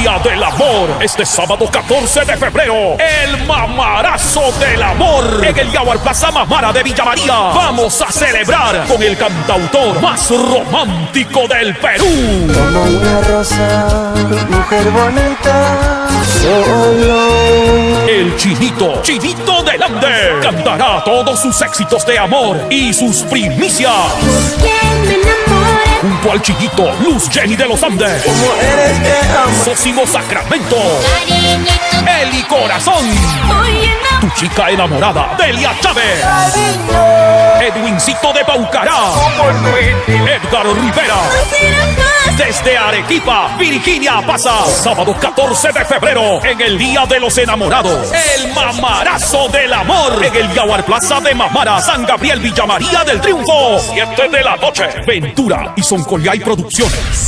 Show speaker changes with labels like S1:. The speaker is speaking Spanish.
S1: Día del Amor. Este sábado 14 de febrero, el mamarazo del amor en el Yaguar Plaza Mamara de Villa María. Vamos a celebrar con el cantautor más romántico del Perú.
S2: Como una rosa, mujer bonita, solo.
S1: El Chinito, Chinito del Ande, cantará todos sus éxitos de amor y sus primicias. Luz Jenny de los Andes,
S2: Como
S1: Sacramento,
S3: Cariñito,
S1: Eli Corazón, tu chica enamorada, Delia Chávez, Edwincito de Paucará, Edgar Rivera. Desde Arequipa, Virginia pasa. Sábado 14 de febrero, en el Día de los Enamorados. El mamarazo del amor. En el Yaguar Plaza de Mamara, San Gabriel Villa María del Triunfo. 7 de la noche. Ventura y Soncollay Producciones.